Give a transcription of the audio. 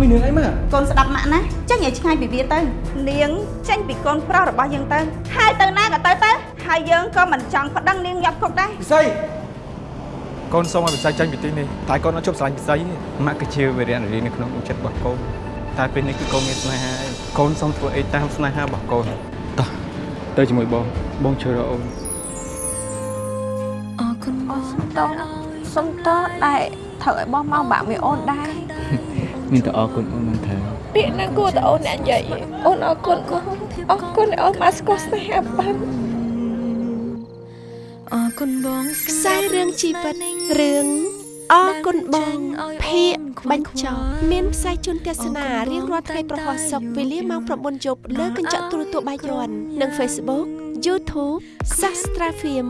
មានរឿងអីមកកូនស្ដាប់ម៉ាក់ណាចេញឲ្យឆ្ងាយពីវាទៅនាងចេញពីកូនប្រុសរបស់យើងទៅហើយទៅណាក៏ទៅទៅហើយយើងក៏មិនចង់ប្តឹងនាងញាប់គុកដែរពិសីកូនសូមឲ្យពិសីចាញ់ពីទីនេះតែកូនអត់ជប់ស្រឡាញ់ពិសីទេម៉ាក់គឺជាវីរៈនារីនៅក្នុងដួងចិត្តរបស់កូនតែពេលនេះគឺកូនមានស្នេហាហើយកូនសូមធ្វើអីតាមស្នេហារបស់កូនតោះទៅជាមួយបងបងជួយរកអូនអរគុណបងសុំតសុំតដែលត្រូវឲ្យបងមកបាក់មួយអូនដែរ មានតែអរគុណអូនមិនត្រូវពាក្យណាគួរតែអូនអ្នកនិយាយអូនអរគុណអរគុណដែលអូនមកស្គាល់ស្នេហាបានអរគុណបងខ្សែរឿងជីវិតរឿងអរគុណបងភាកបញ្ចប់មានផ្សាយជូនទស្សនារៀងរាល់ថ្ងៃប្រហោះសុកវេលាម៉ោង9យប់លើកញ្ចក់ទូរទស្សន៍បាយ័ននិង Facebook YouTube Sastra Film